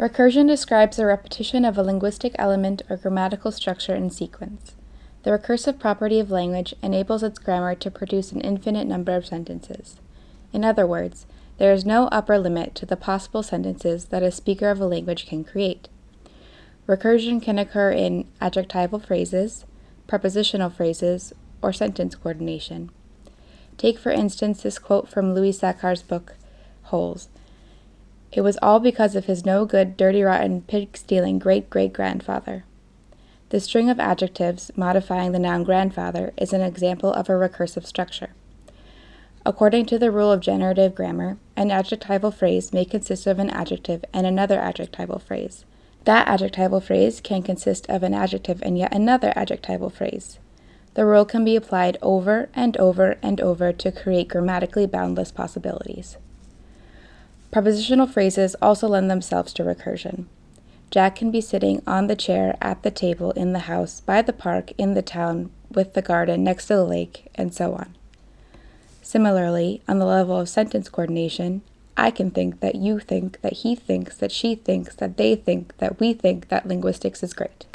Recursion describes the repetition of a linguistic element or grammatical structure in sequence. The recursive property of language enables its grammar to produce an infinite number of sentences. In other words, there is no upper limit to the possible sentences that a speaker of a language can create. Recursion can occur in adjectival phrases, prepositional phrases, or sentence coordination. Take, for instance, this quote from Louis Sachar's book, Holes. It was all because of his no good, dirty, rotten, pig stealing great great grandfather. The string of adjectives modifying the noun grandfather is an example of a recursive structure. According to the rule of generative grammar, an adjectival phrase may consist of an adjective and another adjectival phrase. That adjectival phrase can consist of an adjective and yet another adjectival phrase. The rule can be applied over and over and over to create grammatically boundless possibilities. Prepositional phrases also lend themselves to recursion. Jack can be sitting on the chair at the table in the house, by the park, in the town, with the garden, next to the lake, and so on. Similarly, on the level of sentence coordination, I can think that you think that he thinks that she thinks that they think that we think that linguistics is great.